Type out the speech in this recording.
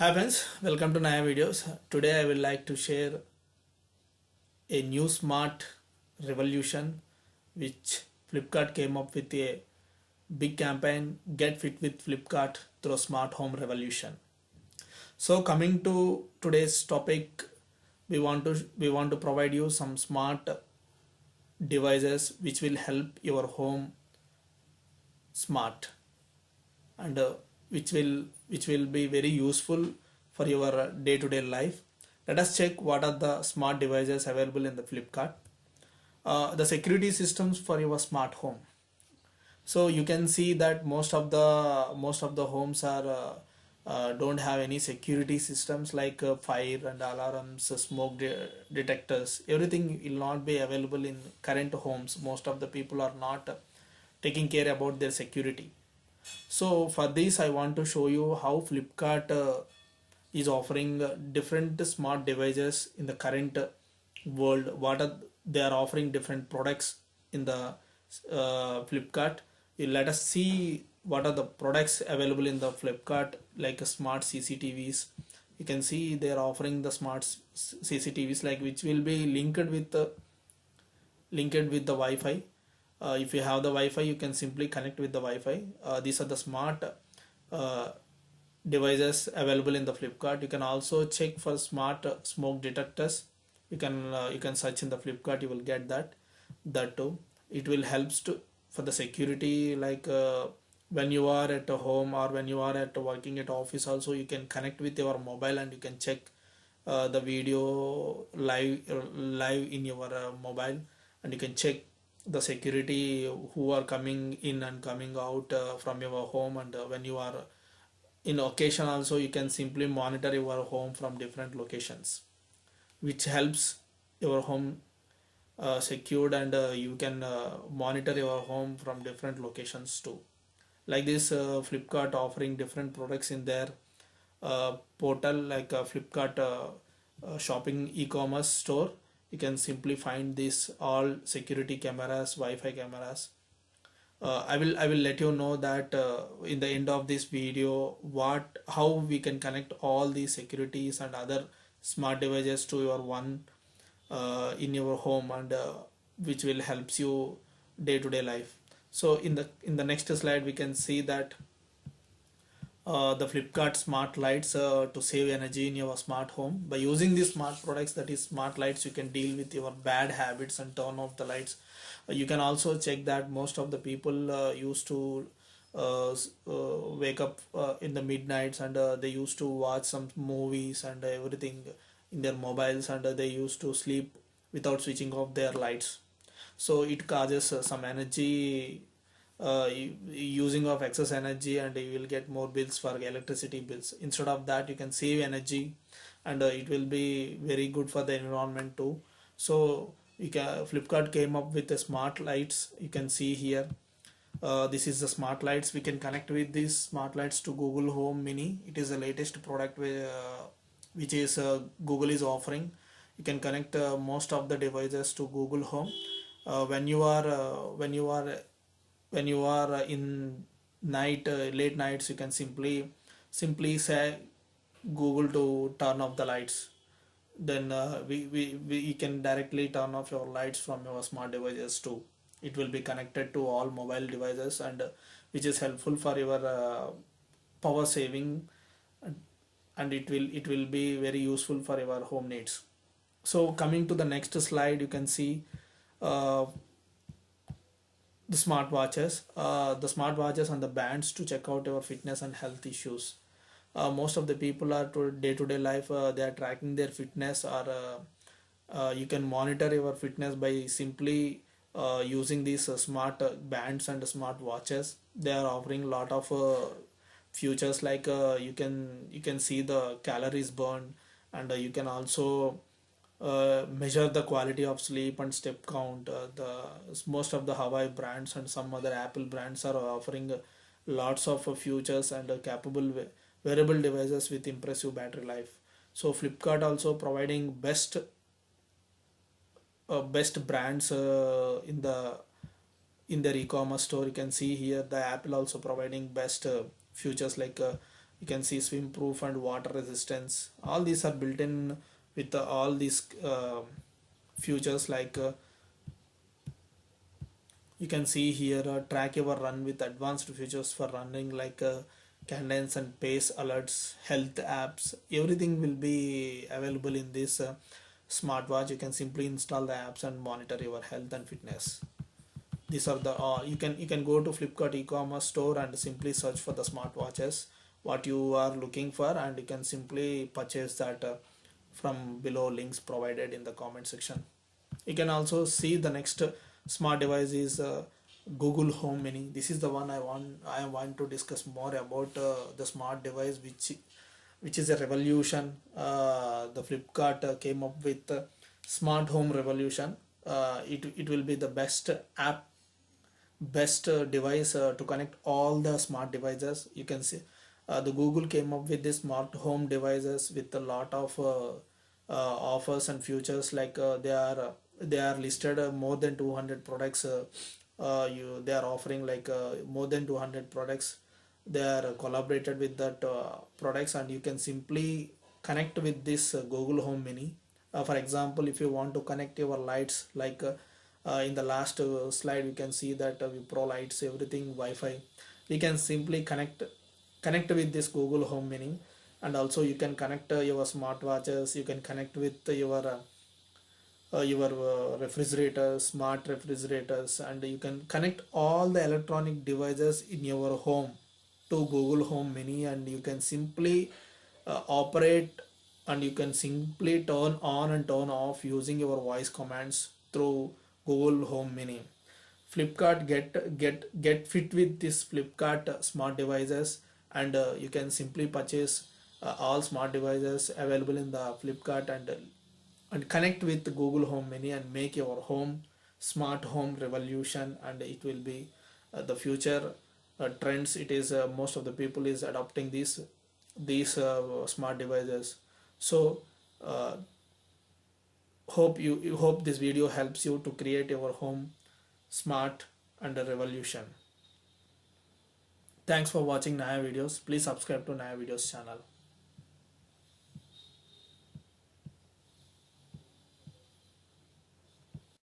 Hi friends, welcome to Naya Videos. Today I will like to share a new smart revolution which Flipkart came up with a big campaign Get Fit with Flipkart through Smart Home Revolution. So coming to today's topic, we want to we want to provide you some smart devices which will help your home smart and uh, which will which will be very useful for your day to day life. Let us check what are the smart devices available in the flipkart. Uh, the security systems for your smart home. So you can see that most of the most of the homes are uh, uh, don't have any security systems like uh, fire and alarms smoke de- detectors. Everything will not be available in current homes. Most of the people are not taking care about their security so for this i want to show you how flipkart uh, is offering uh, different smart devices in the current uh, world. What are they are offering different products in the uh, flipkart. Let us see what are the products available in the flipkart like uh, smart cctvs you can see they are offering the smart cctvs like which will be linked with the linked with the wi-fi uh, if you have the wi-fi you can simply connect with the wi-fi. Uh, these are the smart uh, devices available in the flipkart. You can also check for smart uh, smoke detectors. You can uh, you can search in the flipkart. You will get that that too. It will helps to for the security like uh, when you are at a home or when you are at working at office also you can connect with your mobile and you can check uh, the video live live in your uh, mobile. And you can check the security who are coming in and coming out uh, from your home and uh, when you are in occasion also you can simply monitor your home from different locations which helps your home uh, secured and uh, you can uh, monitor your home from different locations too. Like this uh, flipkart offering different products in their portal like flipkart shopping e-commerce store you can simply find this all security cameras wi-fi cameras. Uh, i will i will let you know that uh, in the end of this video what how we can connect all these securities and other smart devices to your one uh, in your home and uh, which will helps you day to day life. So in the in the next slide we can see that uh, the Flipkart smart lights uh, to save energy in your smart home. By using these smart products, that is smart lights, you can deal with your bad habits and turn off the lights. Uh, you can also check that most of the people uh, used to uh, wake up in the midnights and they used to watch some movies and everything in their mobiles and they used to sleep without switching off their lights. So it causes some energy uh, using of excess energy and you will get more bills for electricity bills. Instead of that you can save energy and uh, it will be very good for the environment too. So you can flipkart came up with the smart lights. You can see here. Uh, this is the smart lights. We can connect with these smart lights to google home mini. It is the latest product uh, which is uh, google is offering. You can connect uh, most of the devices to google home. When you are when you are when you are uh, in night uh, late nights you can simply simply say google to turn off the lights. Then uh, we, we, we can directly turn off your lights from your smart devices too. It will be connected to all mobile devices and uh, which is helpful for your uh, power saving and, it will it will be very useful for your home needs. So coming to the next slide you can see uh, the smart watches uh, the smart watches and the bands to check out your fitness and health issues. Uh, most of the people are to day to day life uh, they are tracking their fitness or uh, uh, you can monitor your fitness by simply uh, using these uh, smart bands and smart watches they are offering a lot of features like you can you can see the calories burned and you can also uh, measure the quality of sleep and step count. Uh, the most of the Huawei brands and some other Apple brands are offering lots of features and capable wearable devices with impressive battery life. So Flipkart also providing best uh, best brands uh, in the in their e-commerce store. You can see here the Apple also providing best features like you can see swim proof and water resistance all these are built in with uh, all these uh, features like uh, you can see here uh, track your run with advanced features for running like uh, cadence and pace alerts health apps everything will be available in this uh, smartwatch. You can simply install the apps and monitor your health and fitness. These are the uh, you can you can go to flipkart e-commerce store and simply search for the smartwatches what you are looking for and you can simply purchase that uh, from below links provided in the comment section. You can also see the next smart device is uh, google home mini. This is the one i want i want to discuss more about uh, the smart device which which is a revolution. Uh, the flipkart uh, came up with uh, smart home revolution. Uh, it, it will be the best app best device to connect all the smart devices. You can see uh, the google came up with this smart home devices with a lot of uh, uh, offers and features. Like uh, they are they are listed more than 200 products you they are offering like more than 200 products. They are collaborated with that products and you can simply connect with this google home mini. Uh, for example if you want to connect your lights like uh, uh, in the last slide you can see that uh, pro lights everything wi-fi. We can simply connect connect with this google home mini and also you can connect uh, your smartwatches you can connect with your uh, uh, your uh, refrigerators smart refrigerators and you can connect all the electronic devices in your home to google home mini and you can simply uh, operate and you can simply turn on and turn off using your voice commands through google home mini flipkart get get get fit with this flipkart smart devices and uh, you can simply purchase uh, all smart devices available in the flipkart and uh, and connect with google home mini and make your home smart home revolution. And it will be uh, the future uh, trends it is uh, most of the people is adopting these these smart devices. So hope you, you hope this video helps you to create your home smart and a revolution thanks for watching naya videos. Please subscribe to naya videos channel